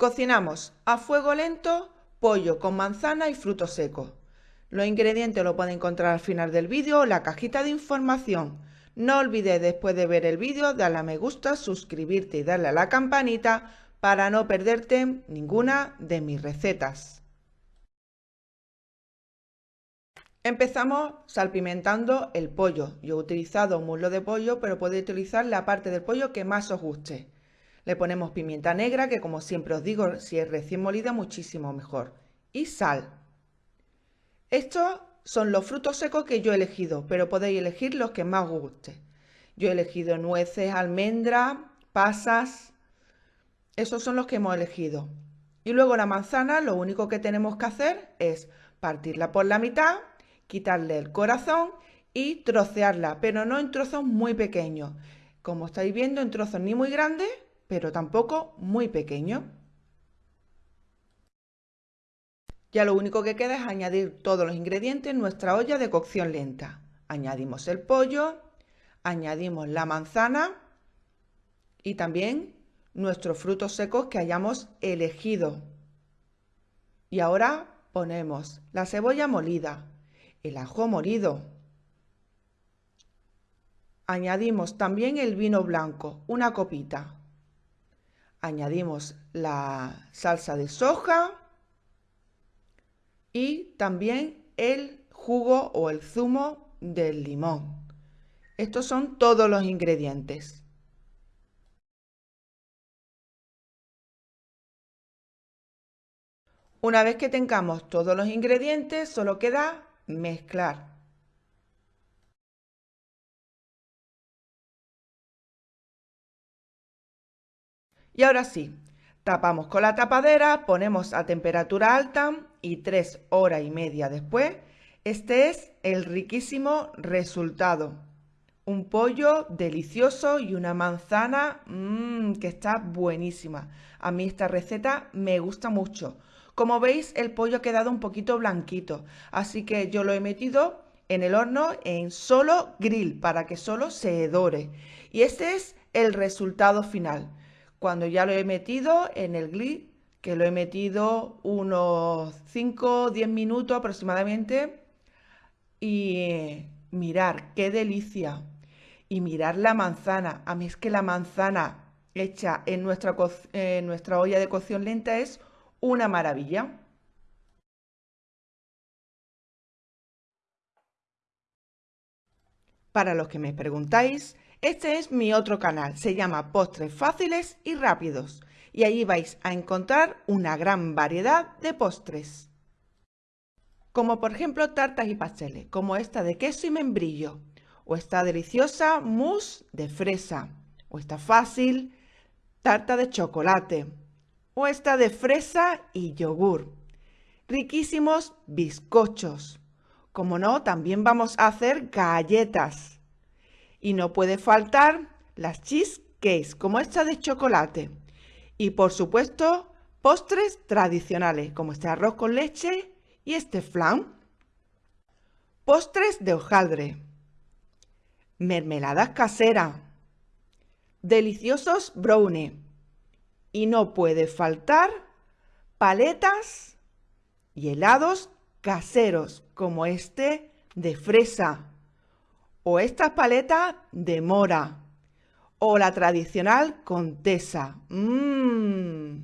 Cocinamos a fuego lento pollo con manzana y frutos secos. Los ingredientes los pueden encontrar al final del vídeo o la cajita de información. No olvides después de ver el vídeo darle a me gusta, suscribirte y darle a la campanita para no perderte ninguna de mis recetas. Empezamos salpimentando el pollo. Yo he utilizado muslo de pollo, pero podéis utilizar la parte del pollo que más os guste. Le ponemos pimienta negra, que como siempre os digo, si es recién molida, muchísimo mejor. Y sal. Estos son los frutos secos que yo he elegido, pero podéis elegir los que más os guste. Yo he elegido nueces, almendras, pasas. Esos son los que hemos elegido. Y luego la manzana, lo único que tenemos que hacer es partirla por la mitad, quitarle el corazón y trocearla, pero no en trozos muy pequeños. Como estáis viendo, en trozos ni muy grandes pero tampoco muy pequeño. Ya lo único que queda es añadir todos los ingredientes en nuestra olla de cocción lenta. Añadimos el pollo, añadimos la manzana y también nuestros frutos secos que hayamos elegido. Y ahora ponemos la cebolla molida, el ajo molido. Añadimos también el vino blanco, una copita añadimos la salsa de soja y también el jugo o el zumo del limón. Estos son todos los ingredientes. Una vez que tengamos todos los ingredientes, solo queda mezclar. Y ahora sí, tapamos con la tapadera, ponemos a temperatura alta y tres horas y media después, este es el riquísimo resultado. Un pollo delicioso y una manzana mmm, que está buenísima. A mí esta receta me gusta mucho. Como veis, el pollo ha quedado un poquito blanquito, así que yo lo he metido en el horno en solo grill para que solo se dore. Y este es el resultado final cuando ya lo he metido en el glue, que lo he metido unos 5 o 10 minutos aproximadamente, y mirar qué delicia. Y mirar la manzana. A mí es que la manzana hecha en nuestra, en nuestra olla de cocción lenta es una maravilla. Para los que me preguntáis, este es mi otro canal, se llama Postres Fáciles y Rápidos y allí vais a encontrar una gran variedad de postres. Como por ejemplo tartas y pasteles, como esta de queso y membrillo, o esta deliciosa mousse de fresa, o esta fácil tarta de chocolate, o esta de fresa y yogur. Riquísimos bizcochos. Como no, también vamos a hacer galletas y no puede faltar las cheesecakes, como esta de chocolate. Y por supuesto, postres tradicionales, como este arroz con leche y este flan. Postres de hojaldre. Mermeladas caseras. Deliciosos brownie. Y no puede faltar paletas y helados caseros, como este de fresa o estas paletas de mora o la tradicional contesa. Mmm.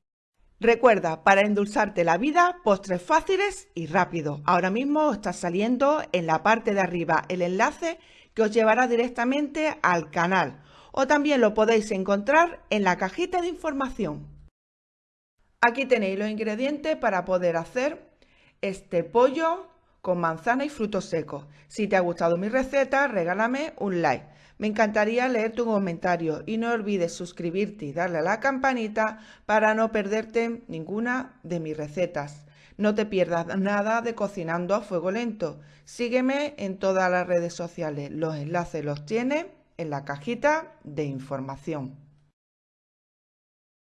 Recuerda, para endulzarte la vida, postres fáciles y rápidos. Ahora mismo está saliendo en la parte de arriba el enlace que os llevará directamente al canal o también lo podéis encontrar en la cajita de información. Aquí tenéis los ingredientes para poder hacer este pollo con manzana y frutos secos. Si te ha gustado mi receta, regálame un like. Me encantaría leer tu comentario y no olvides suscribirte y darle a la campanita para no perderte ninguna de mis recetas. No te pierdas nada de Cocinando a Fuego Lento. Sígueme en todas las redes sociales. Los enlaces los tienes en la cajita de información.